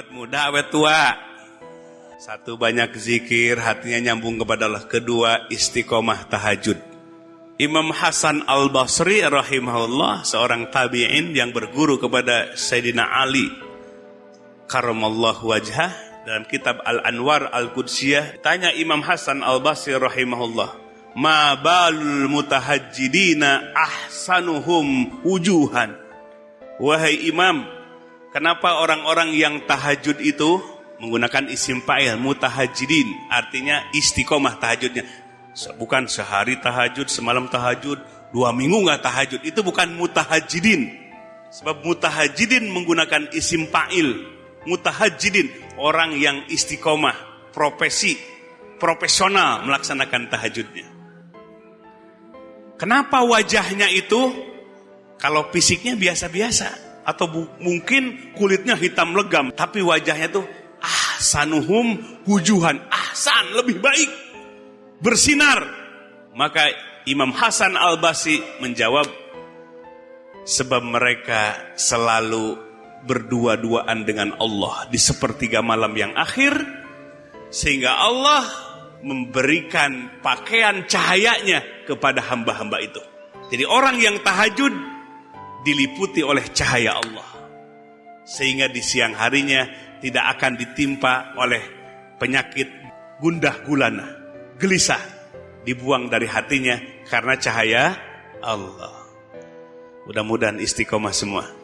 Awet muda, awet tua. Satu banyak zikir, hatinya nyambung kepada Allah. Kedua istiqomah tahajud. Imam Hasan Al-Basri rahimahullah seorang tabi'in yang berguru kepada Sayyidina Ali karamallahu wajhah dalam kitab Al-Anwar Al-Qudsiyah tanya Imam Hasan Al-Basri rahimahullah ma balul mutahajjidina ahsanuhum wujuhan wahai imam kenapa orang-orang yang tahajud itu menggunakan isim fa'il mutahajjidin artinya istiqomah tahajudnya bukan sehari tahajud, semalam tahajud, dua minggu nggak tahajud. Itu bukan mutahajidin. Sebab mutahajidin menggunakan isim fa'il. Mutahajidin, orang yang istiqomah, profesi, profesional melaksanakan tahajudnya. Kenapa wajahnya itu kalau fisiknya biasa-biasa atau mungkin kulitnya hitam legam tapi wajahnya tuh ahsanuhum wujuhan ahsan lebih baik bersinar. Maka Imam Hasan Al-Basi menjawab, sebab mereka selalu berdua-duaan dengan Allah di sepertiga malam yang akhir, sehingga Allah memberikan pakaian cahayanya kepada hamba-hamba itu. Jadi orang yang tahajud diliputi oleh cahaya Allah. Sehingga di siang harinya tidak akan ditimpa oleh penyakit gundah gulana gelisah dibuang dari hatinya karena cahaya Allah. Mudah-mudahan istiqomah semua.